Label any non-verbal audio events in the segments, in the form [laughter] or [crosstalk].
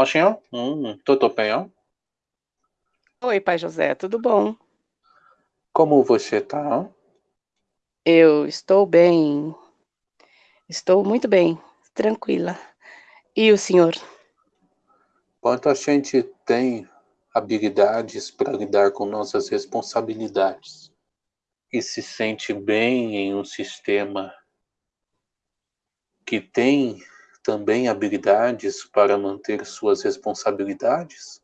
Oxinho, hum, tudo bem, ó? Oi, pai José, tudo bom? Como você tá? Eu estou bem. Estou muito bem, tranquila. E o senhor? Quanto a gente tem habilidades para lidar com nossas responsabilidades e se sente bem em um sistema que tem também habilidades para manter suas responsabilidades,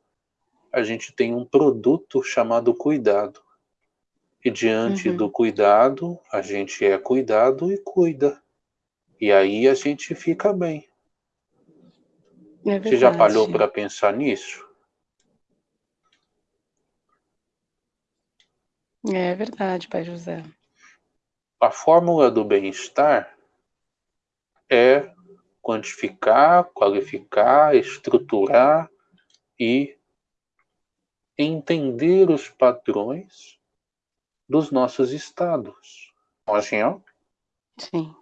a gente tem um produto chamado cuidado. E diante uhum. do cuidado, a gente é cuidado e cuida. E aí a gente fica bem. É Você já parou para pensar nisso? É verdade, pai José. A fórmula do bem-estar é quantificar, qualificar, estruturar e entender os padrões dos nossos estados. Ó. Sim.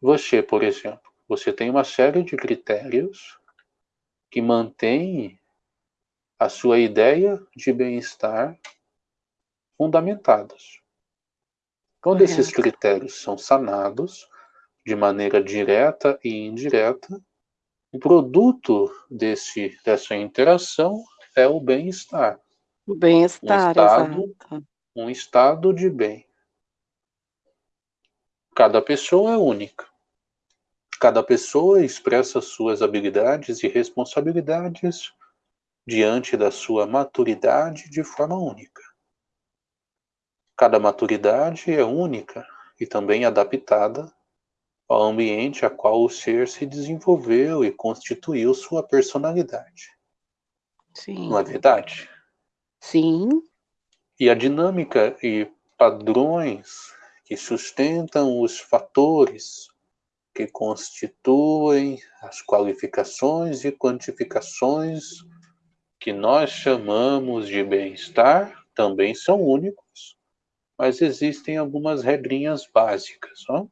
Você, por exemplo, você tem uma série de critérios que mantém a sua ideia de bem-estar fundamentados. Quando esses critérios são sanados de maneira direta e indireta, o produto desse, dessa interação é o bem-estar. O bem-estar, um estado, exato. Um estado de bem. Cada pessoa é única. Cada pessoa expressa suas habilidades e responsabilidades diante da sua maturidade de forma única. Cada maturidade é única e também adaptada ao ambiente a qual o ser se desenvolveu e constituiu sua personalidade. Sim. Não é verdade? Sim. E a dinâmica e padrões que sustentam os fatores que constituem as qualificações e quantificações que nós chamamos de bem-estar também são únicos mas existem algumas regrinhas básicas, ó.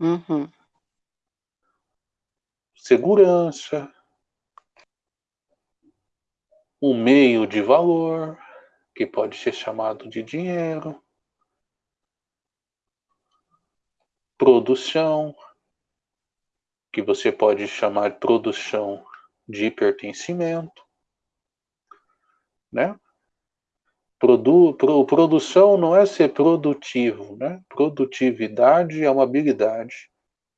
Uhum. Segurança, um meio de valor, que pode ser chamado de dinheiro, produção, que você pode chamar produção de pertencimento, né? Produ, pro, produção não é ser produtivo, né? Produtividade é uma habilidade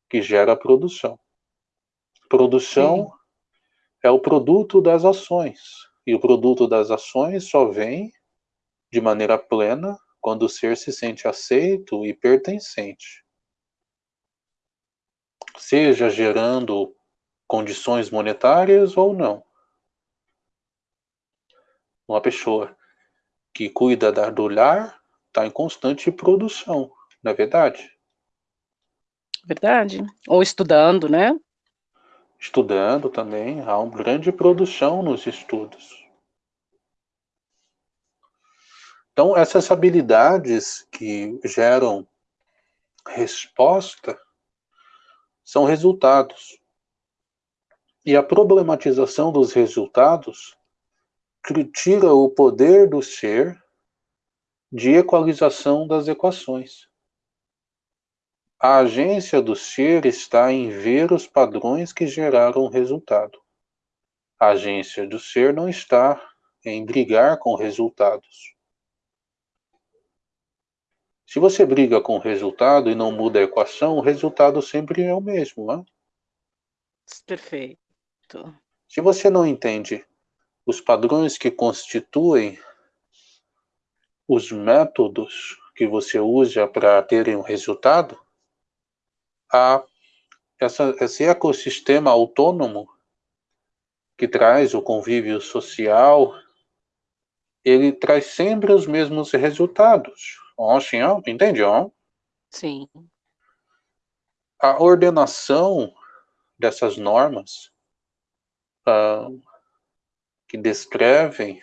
que gera produção. Produção Sim. é o produto das ações. E o produto das ações só vem de maneira plena quando o ser se sente aceito e pertencente. Seja gerando condições monetárias ou não. Uma pessoa que cuida do lar está em constante produção, não é verdade? Verdade. Ou estudando, né? Estudando também, há uma grande produção nos estudos. Então, essas habilidades que geram resposta são resultados. E a problematização dos resultados tira o poder do ser de equalização das equações. A agência do ser está em ver os padrões que geraram o resultado. A agência do ser não está em brigar com resultados. Se você briga com o resultado e não muda a equação, o resultado sempre é o mesmo, né? Perfeito. Se você não entende os padrões que constituem os métodos que você usa para terem um resultado, a, essa, esse ecossistema autônomo que traz o convívio social, ele traz sempre os mesmos resultados. Sim, oh, entende? Sim. A ordenação dessas normas uh, que descrevem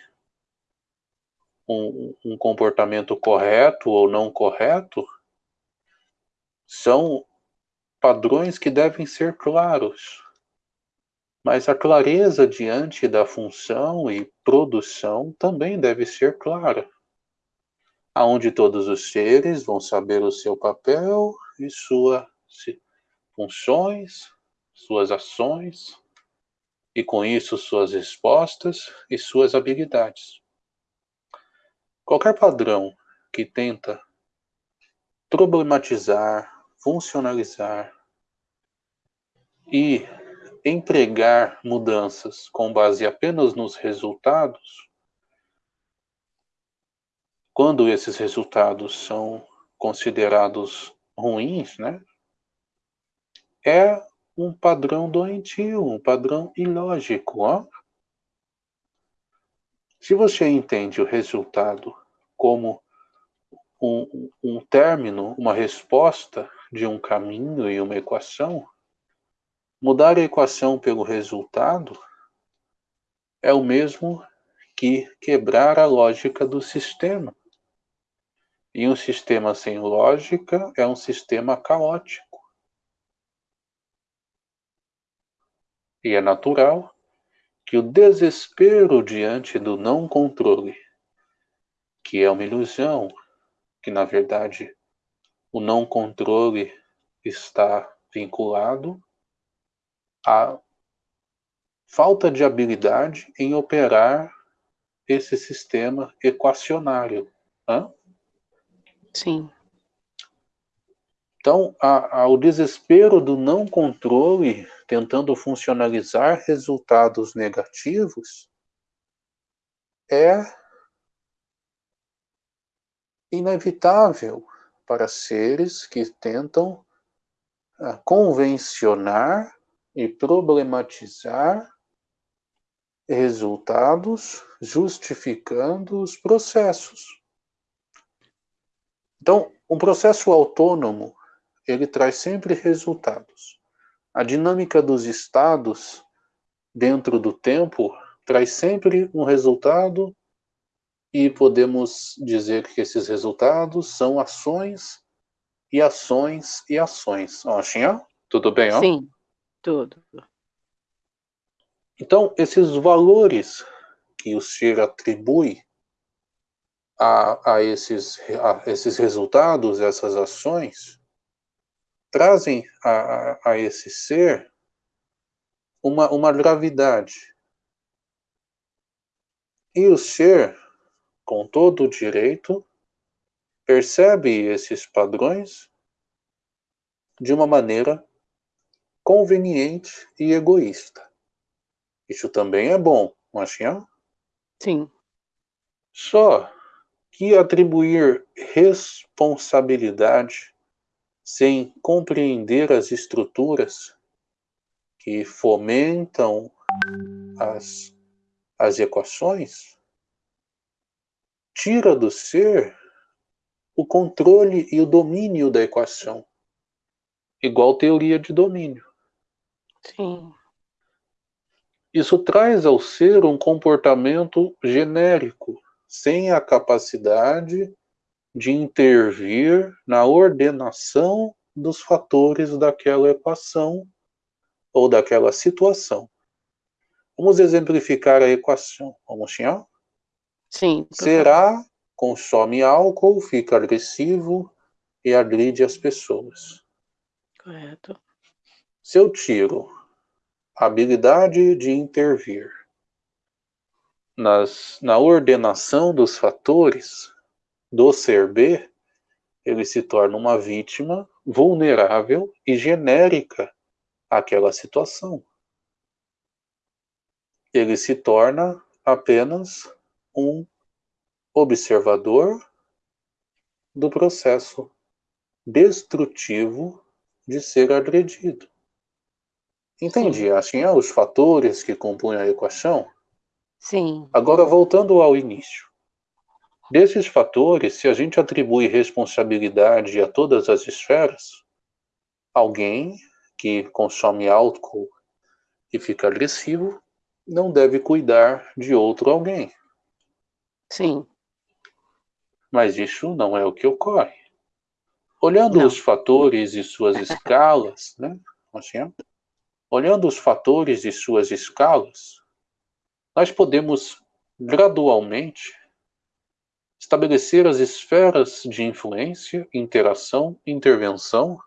um, um comportamento correto ou não correto são padrões que devem ser claros. Mas a clareza diante da função e produção também deve ser clara, aonde todos os seres vão saber o seu papel e suas funções, suas ações, e com isso suas respostas e suas habilidades. Qualquer padrão que tenta problematizar, funcionalizar e empregar mudanças com base apenas nos resultados, quando esses resultados são considerados ruins, né, é um padrão doentio, um padrão ilógico. Ó. Se você entende o resultado como um, um término, uma resposta de um caminho e uma equação, mudar a equação pelo resultado é o mesmo que quebrar a lógica do sistema. E um sistema sem lógica é um sistema caótico. E é natural que o desespero diante do não controle, que é uma ilusão, que na verdade o não controle está vinculado à falta de habilidade em operar esse sistema equacionário. Hã? Sim. Então, a, a, o desespero do não controle, tentando funcionalizar resultados negativos, é inevitável para seres que tentam uh, convencionar e problematizar resultados justificando os processos. Então, um processo autônomo ele traz sempre resultados. A dinâmica dos estados dentro do tempo traz sempre um resultado e podemos dizer que esses resultados são ações e ações e ações. Ó, Xinha, tudo bem, ó? Sim, tudo. Então, esses valores que o ser atribui a, a, esses, a esses resultados, essas ações, trazem a, a, a esse ser uma, uma gravidade. E o ser, com todo o direito, percebe esses padrões de uma maneira conveniente e egoísta. Isso também é bom, não acha? Sim. Só que atribuir responsabilidade sem compreender as estruturas que fomentam as, as equações, tira do ser o controle e o domínio da equação, igual teoria de domínio. Sim. Isso traz ao ser um comportamento genérico, sem a capacidade de intervir na ordenação dos fatores daquela equação ou daquela situação. Vamos exemplificar a equação. Vamos, Xinhão? Sim. Será consome álcool, fica agressivo e agride as pessoas. Correto. Se eu tiro a habilidade de intervir nas, na ordenação dos fatores, do ser B, ele se torna uma vítima vulnerável e genérica àquela situação. Ele se torna apenas um observador do processo destrutivo de ser agredido. Entendi, assim, é os fatores que compõem a equação? Sim. Agora, voltando ao início. Desses fatores, se a gente atribui responsabilidade a todas as esferas, alguém que consome álcool e fica agressivo não deve cuidar de outro alguém. Sim. Mas isso não é o que ocorre. Olhando não. os fatores e suas escalas, né? Assim, olhando os fatores e suas escalas, nós podemos gradualmente estabelecer as esferas de influência, interação, intervenção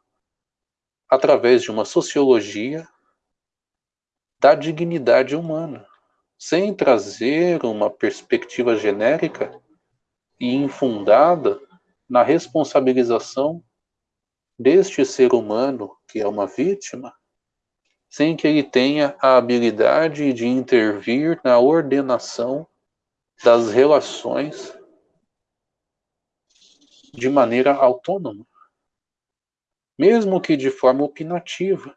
através de uma sociologia da dignidade humana, sem trazer uma perspectiva genérica e infundada na responsabilização deste ser humano que é uma vítima, sem que ele tenha a habilidade de intervir na ordenação das relações de maneira autônoma, mesmo que de forma opinativa.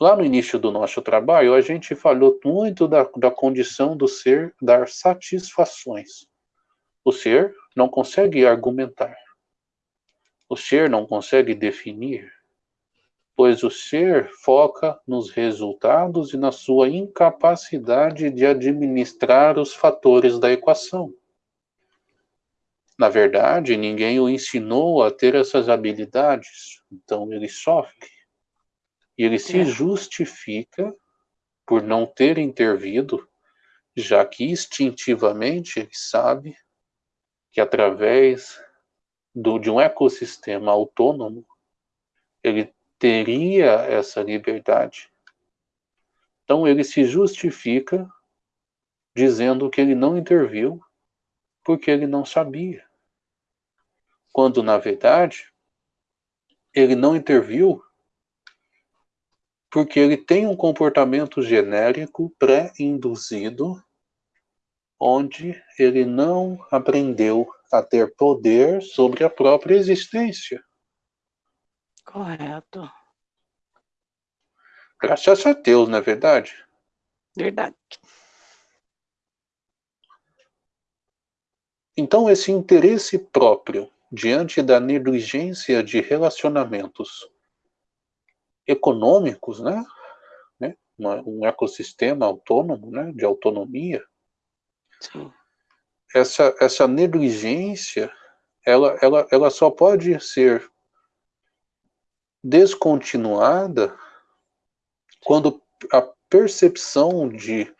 Lá no início do nosso trabalho, a gente falou muito da, da condição do ser dar satisfações. O ser não consegue argumentar. O ser não consegue definir, pois o ser foca nos resultados e na sua incapacidade de administrar os fatores da equação. Na verdade, ninguém o ensinou a ter essas habilidades, então ele sofre. E ele se é. justifica por não ter intervido, já que instintivamente ele sabe que através do, de um ecossistema autônomo, ele teria essa liberdade. Então ele se justifica dizendo que ele não interviu porque ele não sabia. Quando na verdade ele não interviu porque ele tem um comportamento genérico pré-induzido onde ele não aprendeu a ter poder sobre a própria existência. Correto. Graças a Deus, não é verdade? Verdade. Então, esse interesse próprio diante da negligência de relacionamentos econômicos, né? né? Um ecossistema autônomo, né? De autonomia. Sim essa, essa negligência, ela, ela, ela só pode ser descontinuada quando a percepção de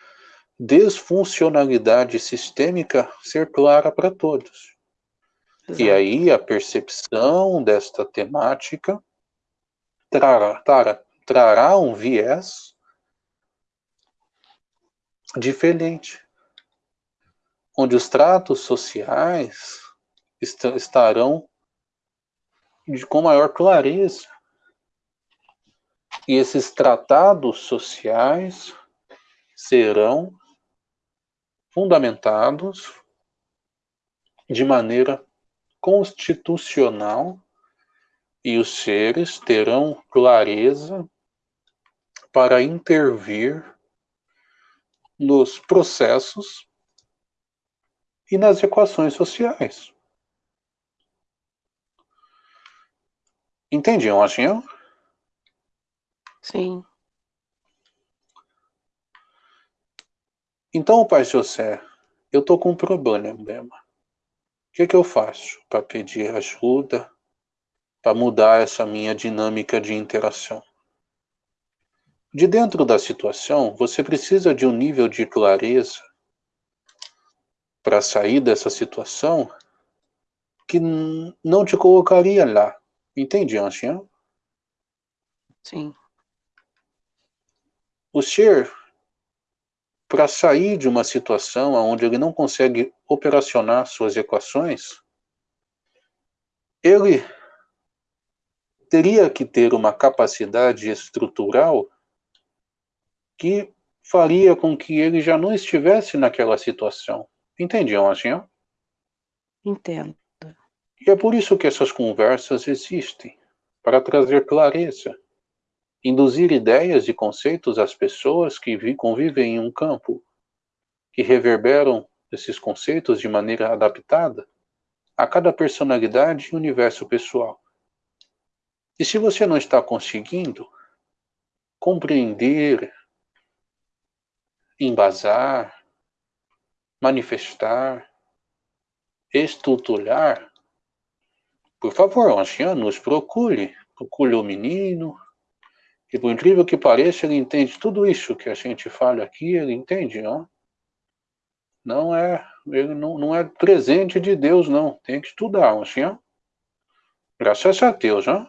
desfuncionalidade sistêmica ser clara para todos. Exato. E aí a percepção desta temática trará, trará, trará um viés diferente onde os tratos sociais est estarão de, com maior clareza. E esses tratados sociais serão fundamentados de maneira constitucional e os seres terão clareza para intervir nos processos e nas equações sociais. Entendiam, Achinha? Sim. Então, Pai José, eu estou com um problema. O que, que eu faço para pedir ajuda, para mudar essa minha dinâmica de interação? De dentro da situação, você precisa de um nível de clareza para sair dessa situação que não te colocaria lá. Entende, Ancien? Sim. O ser, para sair de uma situação onde ele não consegue operacionar suas equações, ele teria que ter uma capacidade estrutural que faria com que ele já não estivesse naquela situação. Entendiam assim? Entendo. E é por isso que essas conversas existem, para trazer clareza, induzir ideias e conceitos às pessoas que convivem em um campo, que reverberam esses conceitos de maneira adaptada a cada personalidade e universo pessoal. E se você não está conseguindo compreender, embasar, manifestar, estruturar, por favor, ancião, nos procure. Procure o menino, E por incrível que pareça, ele entende tudo isso que a gente fala aqui, ele entende, ó. Não é, ele não, não é presente de Deus, não. Tem que estudar, assim, ó. Graças a Deus, ó.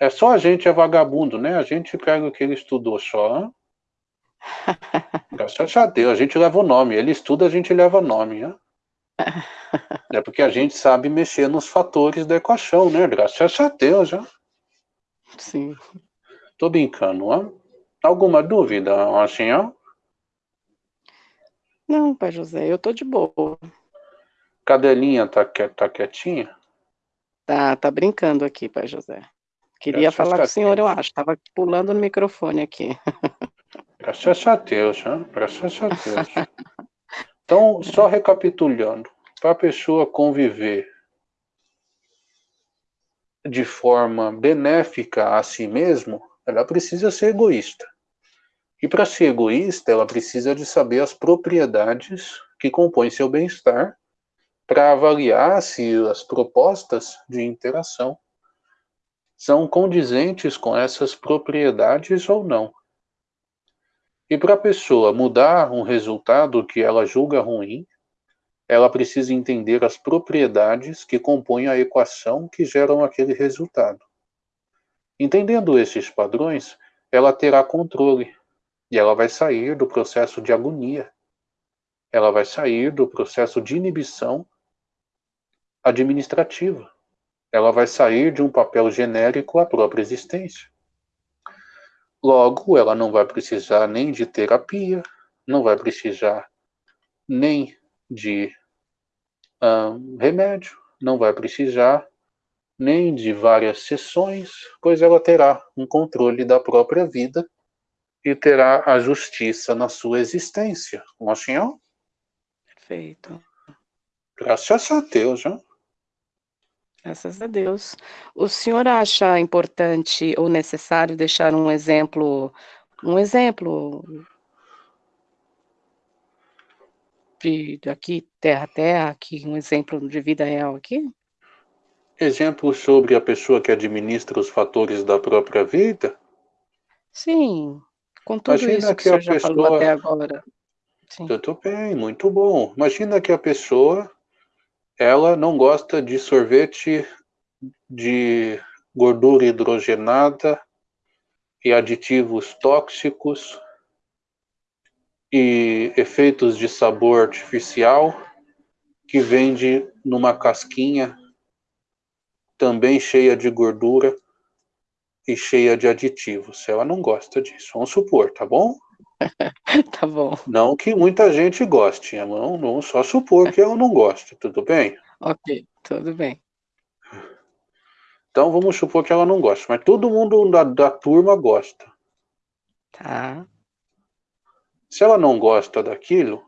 É só a gente é vagabundo, né? A gente pega o que ele estudou só, ó. [laughs] Graças a Deus, a gente leva o nome. Ele estuda, a gente leva nome, ó. [laughs] É porque a gente sabe mexer nos fatores da equação, né? Graças a Deus, ó. Sim. Tô brincando, ó. Alguma dúvida, ó? Não, pai José, eu tô de boa. Cadelinha tá, tá quietinha? Tá, tá brincando aqui, pai José. Queria Graças falar a com o senhor, eu acho. Tava pulando no microfone aqui. Graças a Deus, né? Graças a Deus. Então, só recapitulando, para a pessoa conviver de forma benéfica a si mesmo, ela precisa ser egoísta. E para ser egoísta, ela precisa de saber as propriedades que compõem seu bem-estar para avaliar se as propostas de interação são condizentes com essas propriedades ou não. E para a pessoa mudar um resultado que ela julga ruim, ela precisa entender as propriedades que compõem a equação que geram aquele resultado. Entendendo esses padrões, ela terá controle e ela vai sair do processo de agonia. Ela vai sair do processo de inibição administrativa. Ela vai sair de um papel genérico à própria existência. Logo, ela não vai precisar nem de terapia, não vai precisar nem de remédio, não vai precisar nem de várias sessões, pois ela terá um controle da própria vida e terá a justiça na sua existência. Não assim, ó? Perfeito. Graças a Deus, hein? Graças a Deus. O senhor acha importante ou necessário deixar um exemplo, um exemplo de aqui, terra a terra, aqui, um exemplo de vida real aqui? Exemplo sobre a pessoa que administra os fatores da própria vida? Sim, com tudo Imagina isso que, que a já falou pessoa- até agora. Sim. Tudo bem, muito bom. Imagina que a pessoa, ela não gosta de sorvete de gordura hidrogenada e aditivos tóxicos e efeitos de sabor artificial que vende numa casquinha também cheia de gordura e cheia de aditivos. Ela não gosta disso. Vamos supor, tá bom? [laughs] Tá bom, Não que muita gente goste, não, não só supor que ela não gosta, tudo bem? ok, tudo bem. Então vamos supor que ela não gosta, mas todo mundo da, da turma gosta. Tá, Se ela não gosta daquilo,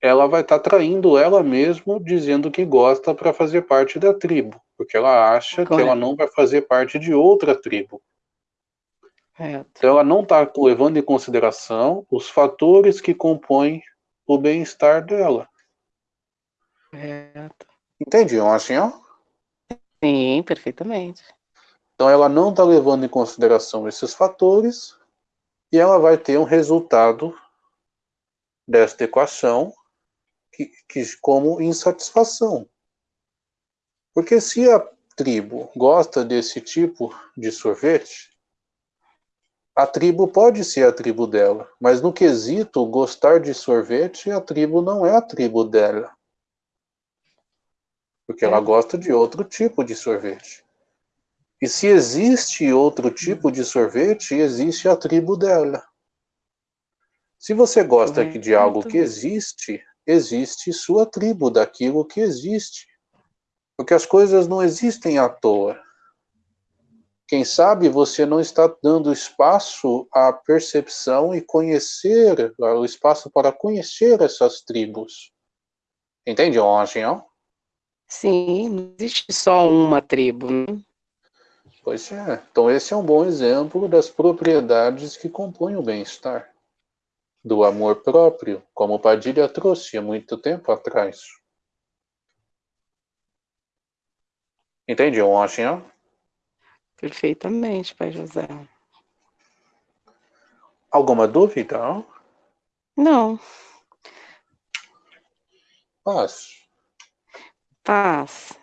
ela vai estar traindo ela mesma dizendo que gosta para fazer parte da tribo, porque ela acha que ela Correto. não vai fazer parte de outra tribo. correto. Então ela não está levando em consideração os fatores que compõem o bem-estar dela. Correto. Entendiam assim, ó? Sim, perfeitamente. Então ela não está levando em consideração esses fatores e ela vai ter um resultado desta equação que, que como insatisfação. Porque se a tribo gosta desse tipo de sorvete, a tribo pode ser a tribo dela, mas no quesito gostar de sorvete, a tribo não é a tribo dela. Porque ela É. gosta de outro tipo de sorvete. E se existe outro tipo de sorvete, existe a tribo dela. Se você gosta de algo que existe, existe sua tribo daquilo que existe. Porque as coisas não existem à toa. Quem sabe você não está dando espaço à percepção e conhecer, o espaço para conhecer essas tribos. Entende, Anjinho? Sim, não existe só uma tribo. né? Pois é. Então esse é um bom exemplo das propriedades que compõem o bem-estar. Do amor próprio, como Padilha trouxe há muito tempo atrás. Entende, Anjinho? Perfeitamente, pai José. Alguma dúvida? Não. Paz. Paz.